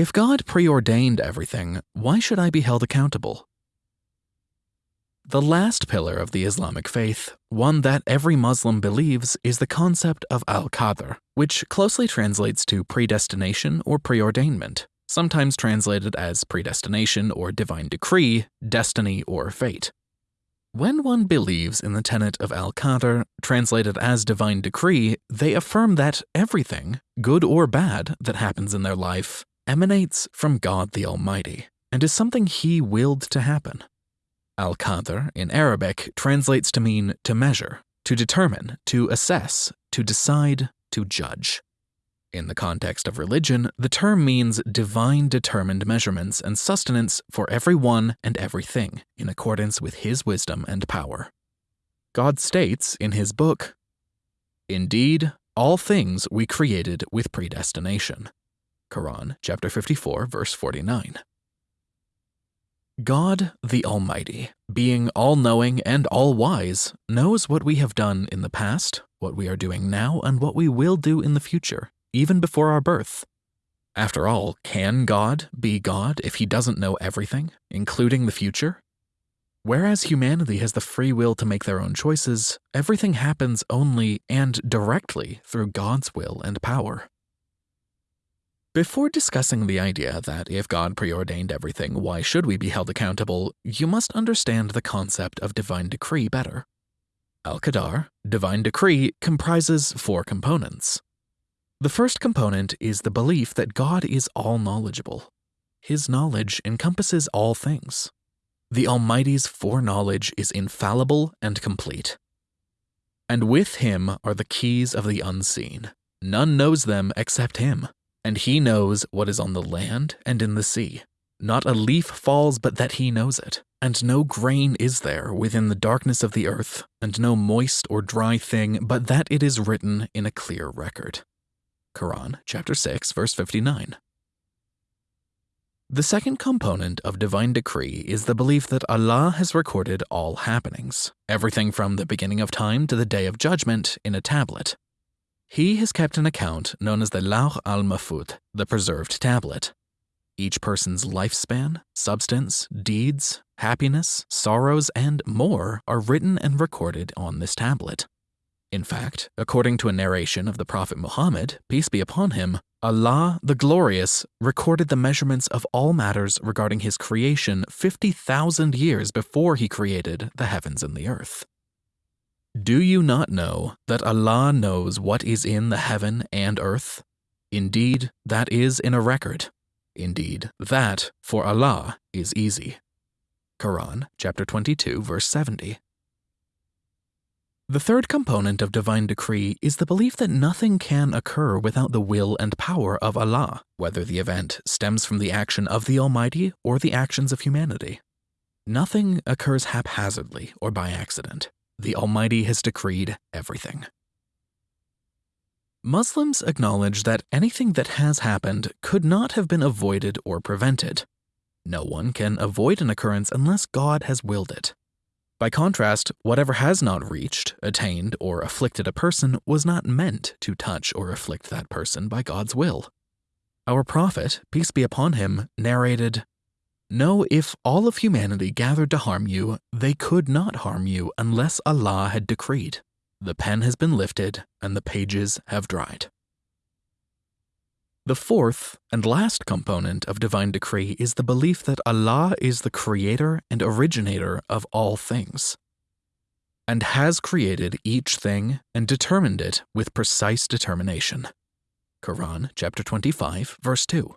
If God preordained everything, why should I be held accountable? The last pillar of the Islamic faith, one that every Muslim believes, is the concept of al qadr, which closely translates to predestination or preordainment, sometimes translated as predestination or divine decree, destiny, or fate. When one believes in the tenet of al qadr, translated as divine decree, they affirm that everything, good or bad, that happens in their life emanates from God the Almighty and is something He willed to happen. Al Qadr in Arabic translates to mean to measure, to determine, to assess, to decide, to judge. In the context of religion, the term means divine determined measurements and sustenance for everyone and everything in accordance with His wisdom and power. God states in His book, Indeed, all things we created with predestination. Quran, chapter 54, verse 49. God, the Almighty, being all knowing and all wise, knows what we have done in the past, what we are doing now, and what we will do in the future even before our birth. After all, can God be God if he doesn't know everything, including the future? Whereas humanity has the free will to make their own choices, everything happens only and directly through God's will and power. Before discussing the idea that if God preordained everything, why should we be held accountable, you must understand the concept of divine decree better. Al Qadar, divine decree, comprises four components the first component is the belief that God is all knowledgeable. His knowledge encompasses all things. The Almighty's foreknowledge is infallible and complete. And with him are the keys of the unseen. None knows them except him, and he knows what is on the land and in the sea. Not a leaf falls but that he knows it, and no grain is there within the darkness of the earth, and no moist or dry thing but that it is written in a clear record. Quran, chapter 6, verse 59. The second component of divine decree is the belief that Allah has recorded all happenings, everything from the beginning of time to the day of judgment, in a tablet. He has kept an account known as the Lawh al Mahfuz, the preserved tablet. Each person's lifespan, substance, deeds, happiness, sorrows, and more are written and recorded on this tablet. In fact, according to a narration of the Prophet Muhammad, peace be upon him, Allah the Glorious recorded the measurements of all matters regarding his creation 50,000 years before he created the heavens and the earth. Do you not know that Allah knows what is in the heaven and earth? Indeed, that is in a record. Indeed, that for Allah is easy. Quran chapter 22 verse 70. The third component of divine decree is the belief that nothing can occur without the will and power of Allah, whether the event stems from the action of the Almighty or the actions of humanity. Nothing occurs haphazardly or by accident. The Almighty has decreed everything. Muslims acknowledge that anything that has happened could not have been avoided or prevented. No one can avoid an occurrence unless God has willed it. By contrast, whatever has not reached, attained, or afflicted a person was not meant to touch or afflict that person by God's will. Our prophet, peace be upon him, narrated, Know if all of humanity gathered to harm you, they could not harm you unless Allah had decreed. The pen has been lifted and the pages have dried. The fourth and last component of divine decree is the belief that Allah is the creator and originator of all things, and has created each thing and determined it with precise determination. Quran chapter 25 verse 2.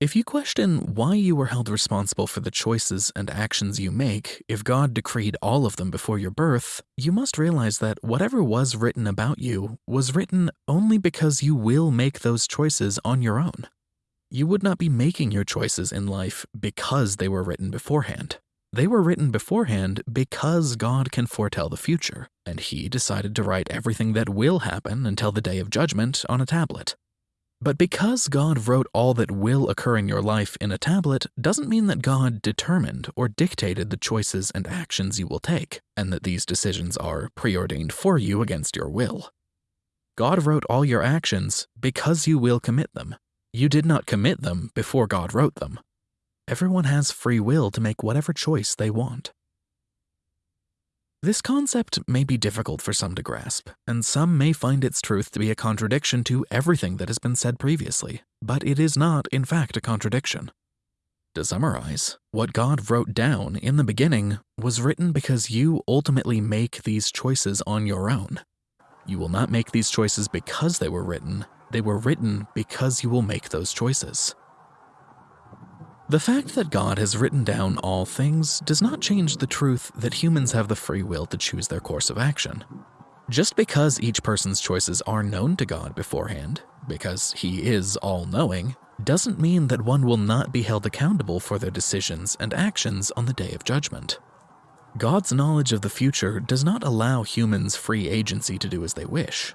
If you question why you were held responsible for the choices and actions you make, if God decreed all of them before your birth, you must realize that whatever was written about you was written only because you will make those choices on your own. You would not be making your choices in life because they were written beforehand. They were written beforehand because God can foretell the future, and He decided to write everything that will happen until the day of judgment on a tablet. But because God wrote all that will occur in your life in a tablet doesn't mean that God determined or dictated the choices and actions you will take, and that these decisions are preordained for you against your will. God wrote all your actions because you will commit them. You did not commit them before God wrote them. Everyone has free will to make whatever choice they want. This concept may be difficult for some to grasp, and some may find its truth to be a contradiction to everything that has been said previously, but it is not, in fact, a contradiction. To summarize, what God wrote down in the beginning was written because you ultimately make these choices on your own. You will not make these choices because they were written, they were written because you will make those choices. The fact that God has written down all things does not change the truth that humans have the free will to choose their course of action. Just because each person's choices are known to God beforehand, because he is all-knowing, doesn't mean that one will not be held accountable for their decisions and actions on the day of judgment. God's knowledge of the future does not allow humans free agency to do as they wish.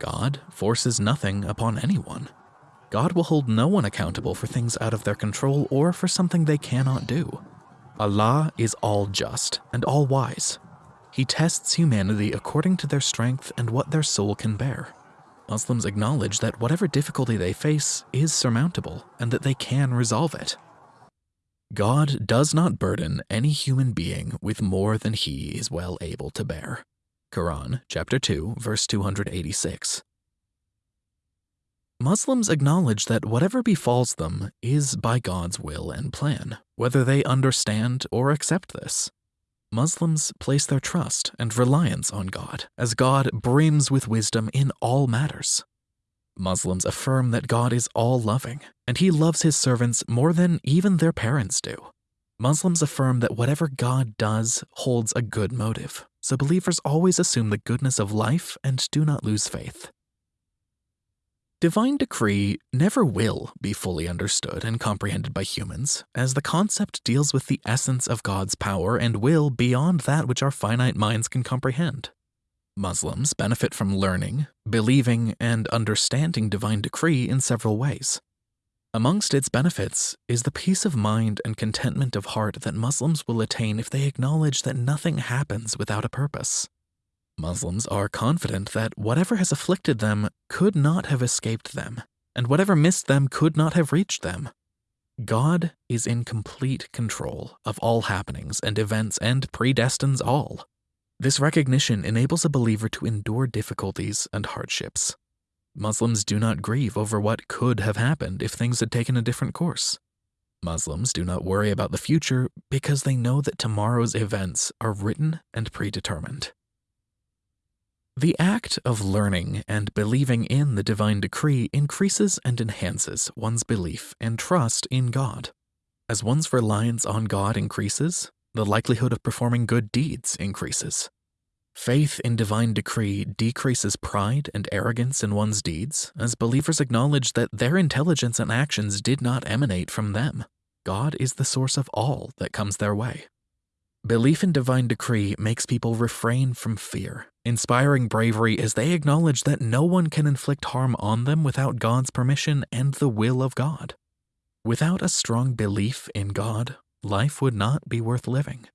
God forces nothing upon anyone. God will hold no one accountable for things out of their control or for something they cannot do. Allah is all just and all wise. He tests humanity according to their strength and what their soul can bear. Muslims acknowledge that whatever difficulty they face is surmountable and that they can resolve it. God does not burden any human being with more than he is well able to bear. Quran chapter 2 verse 286. Muslims acknowledge that whatever befalls them is by God's will and plan, whether they understand or accept this. Muslims place their trust and reliance on God, as God brims with wisdom in all matters. Muslims affirm that God is all loving, and he loves his servants more than even their parents do. Muslims affirm that whatever God does holds a good motive, so believers always assume the goodness of life and do not lose faith. Divine decree never will be fully understood and comprehended by humans, as the concept deals with the essence of God's power and will beyond that which our finite minds can comprehend. Muslims benefit from learning, believing, and understanding divine decree in several ways. Amongst its benefits is the peace of mind and contentment of heart that Muslims will attain if they acknowledge that nothing happens without a purpose. Muslims are confident that whatever has afflicted them could not have escaped them, and whatever missed them could not have reached them. God is in complete control of all happenings and events and predestines all. This recognition enables a believer to endure difficulties and hardships. Muslims do not grieve over what could have happened if things had taken a different course. Muslims do not worry about the future because they know that tomorrow's events are written and predetermined. The act of learning and believing in the divine decree increases and enhances one's belief and trust in God. As one's reliance on God increases, the likelihood of performing good deeds increases. Faith in divine decree decreases pride and arrogance in one's deeds as believers acknowledge that their intelligence and actions did not emanate from them. God is the source of all that comes their way. Belief in divine decree makes people refrain from fear, inspiring bravery as they acknowledge that no one can inflict harm on them without God's permission and the will of God. Without a strong belief in God, life would not be worth living.